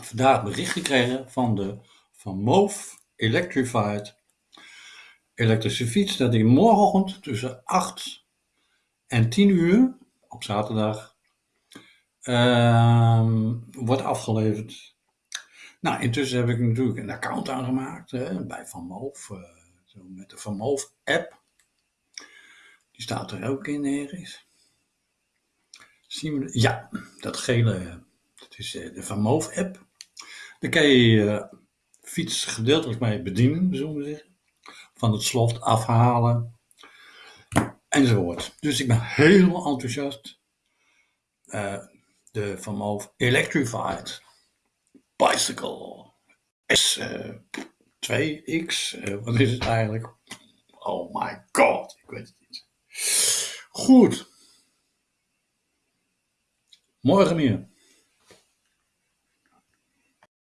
vandaag bericht gekregen van de Van Electrified elektrische fiets dat die morgenochtend tussen 8 en 10 uur op zaterdag ehm, wordt afgeleverd. Nou, intussen heb ik natuurlijk een account aangemaakt hè, bij Van Moof, eh, met de Van app. Die staat er ook in ergens. Zien we, ja, dat gele, dat is eh, de Van Moof app. Daar kan je je fiets gedeeltelijk mee bedienen, zullen we zeggen. Van het slot afhalen enzovoort. Dus ik ben heel enthousiast. De Van Moof Electrified Bicycle S2X, uh, wat is het eigenlijk? Oh my god, ik weet het niet. Goed. morre